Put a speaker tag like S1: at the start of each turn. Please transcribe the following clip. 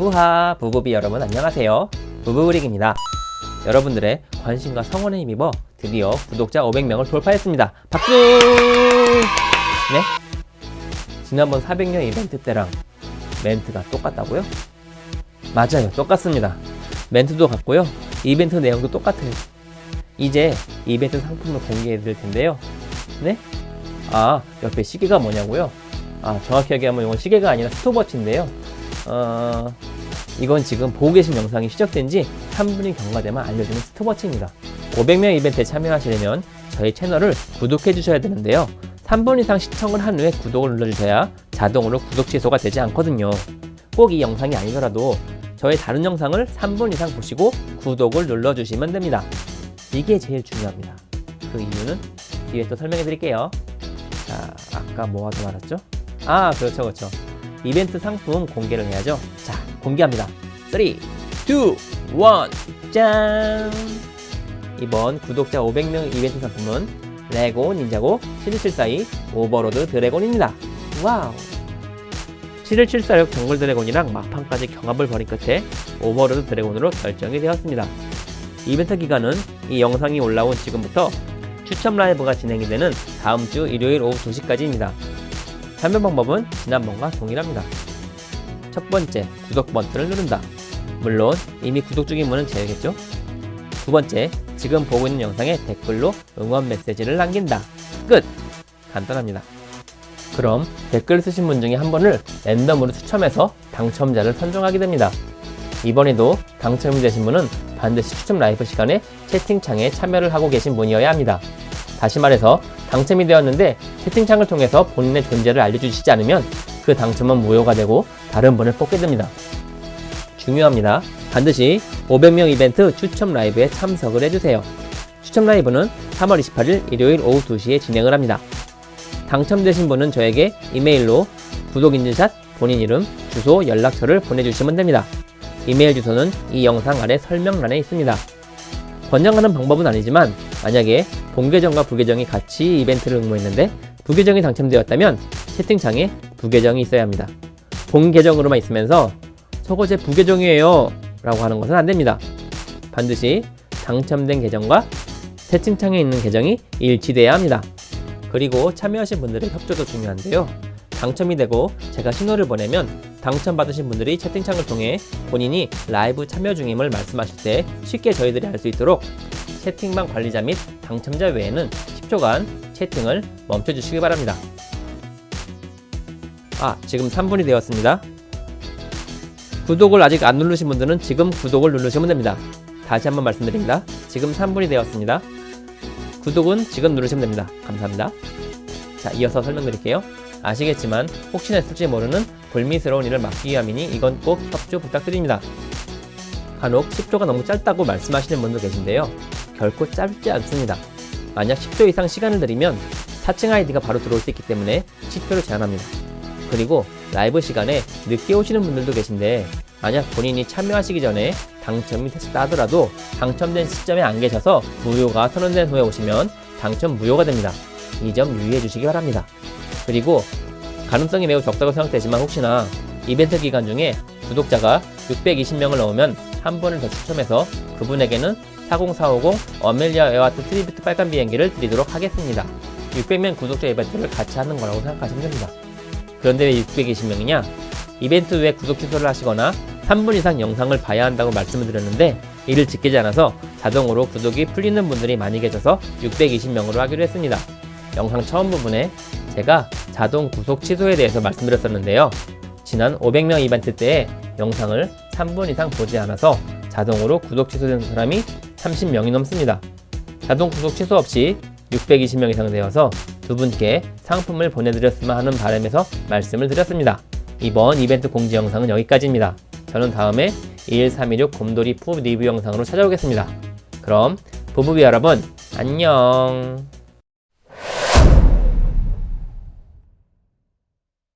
S1: 후하 부부비 여러분 안녕하세요. 부부브릭입니다. 여러분들의 관심과 성원에 힘입어 드디어 구독자 500명을 돌파했습니다. 박수! 네? 지난번 400년 이벤트 때랑 멘트가 똑같다고요? 맞아요 똑같습니다. 멘트도 같고요. 이벤트 내용도 똑같아요. 이제 이벤트 상품을 공개해 드릴 텐데요. 네? 아 옆에 시계가 뭐냐고요? 아 정확히 얘기하면 이건 시계가 아니라 스톱워치인데요. 어... 이건 지금 보고 계신 영상이 시작된 지 3분이 경과되면 알려주는 스톱워치입니다. 500명 이벤트에 참여하시려면 저희 채널을 구독해 주셔야 되는데요. 3분 이상 시청을 한 후에 구독을 눌러주셔야 자동으로 구독 취소가 되지 않거든요. 꼭 이 영상이 아니더라도 저의 다른 영상을 3분 이상 보시고 구독을 눌러주시면 됩니다. 이게 제일 중요합니다. 그 이유는 뒤에 또 설명해 드릴게요. 자 아까 뭐 하다 말았죠? 아 그렇죠 그렇죠. 이벤트 상품 공개를 해야죠. 자 공개합니다. 3 2 1 짠! 이번 구독자 500명 이벤트 상품은 레고 닌자고 7174이 오버로드 드래곤입니다. 와우! 7174역 정글 드래곤이랑 막판까지 경합을 벌인 끝에 오버로드 드래곤으로 결정이 되었습니다. 이벤트 기간은 이 영상이 올라온 지금부터 추첨 라이브가 진행이 되는 다음 주 일요일 오후 2시까지입니다. 참여 방법은 지난번과 동일합니다. 첫 번째, 구독 버튼을 누른다. 물론 이미 구독 중인 분은 제외겠죠? 두 번째, 지금 보고 있는 영상에 댓글로 응원 메시지를 남긴다. 끝! 간단합니다. 그럼 댓글 쓰신 분 중에 한 분을 랜덤으로 추첨해서 당첨자를 선정하게 됩니다. 이번에도 당첨이 되신 분은 반드시 추첨 라이브 시간에 채팅창에 참여를 하고 계신 분이어야 합니다. 다시 말해서 당첨이 되었는데 채팅창을 통해서 본인의 존재를 알려주시지 않으면 그 당첨은 무효가 되고 다른 분을 뽑게 됩니다. 중요합니다. 반드시 500명 이벤트 추첨 라이브에 참석을 해주세요. 추첨 라이브는 3월 28일 일요일 오후 2시에 진행을 합니다. 당첨되신 분은 저에게 이메일로 구독인증샷, 본인 이름, 주소, 연락처를 보내주시면 됩니다. 이메일 주소는 이 영상 아래 설명란에 있습니다. 권장하는 방법은 아니지만 만약에 본계정과 부계정이 같이 이벤트를 응모했는데 부계정이 당첨되었다면 채팅창에 부계정이 있어야 합니다. 본 계정으로만 있으면서 저거 제 부계정이에요 라고 하는 것은 안됩니다. 반드시 당첨된 계정과 채팅창에 있는 계정이 일치돼야 합니다. 그리고 참여하신 분들의 협조도 중요한데요. 당첨이 되고 제가 신호를 보내면 당첨받으신 분들이 채팅창을 통해 본인이 라이브 참여 중임을 말씀하실 때 쉽게 저희들이 알 수 있도록 채팅방 관리자 및 당첨자 외에는 10초간 채팅을 멈춰주시기 바랍니다. 아 지금 3분이 되었습니다. 구독을 아직 안 누르신 분들은 지금 구독을 누르시면 됩니다. 다시 한번 말씀드립니다. 지금 3분이 되었습니다. 구독은 지금 누르시면 됩니다. 감사합니다. 자 이어서 설명드릴게요. 아시겠지만 혹시나 했을지 모르는 불미스러운 일을 막기 위함이니 이건 꼭 협조 부탁드립니다. 간혹 10초가 너무 짧다고 말씀하시는 분도 계신데요. 결코 짧지 않습니다. 만약 10초 이상 시간을 들이면 4층 아이디가 바로 들어올 수 있기 때문에 10초를 제한합니다. 그리고 라이브 시간에 늦게 오시는 분들도 계신데 만약 본인이 참여하시기 전에 당첨이 됐다 하더라도 당첨된 시점에 안 계셔서 무효가 선언된 후에 오시면 당첨 무효가 됩니다. 이 점 유의해 주시기 바랍니다. 그리고 가능성이 매우 적다고 생각되지만 혹시나 이벤트 기간 중에 구독자가 620명을 넘으면 한 분을 더 추첨해서 그분에게는 40450 어멜리아 에어하트 트리뷰트 빨간 비행기를 드리도록 하겠습니다. 600명 구독자 이벤트를 같이 하는 거라고 생각하시면 됩니다. 그런데 왜 620명이냐? 이벤트 후에 구독 취소를 하시거나 3분 이상 영상을 봐야 한다고 말씀을 드렸는데 이를 지키지 않아서 자동으로 구독이 풀리는 분들이 많이 계셔서 620명으로 하기로 했습니다. 영상 처음 부분에 제가 자동 구독 취소에 대해서 말씀드렸었는데요. 지난 500명 이벤트 때에 영상을 3분 이상 보지 않아서 자동으로 구독 취소된 사람이 30명이 넘습니다. 자동 구독 취소 없이 620명 이상 되어서 두 분께 상품을 보내드렸으면 하는 바람에서 말씀을 드렸습니다. 이번 이벤트 공지 영상은 여기까지입니다. 저는 다음에 21316 곰돌이 푸 리뷰 영상으로 찾아오겠습니다. 그럼 부부비 여러분 안녕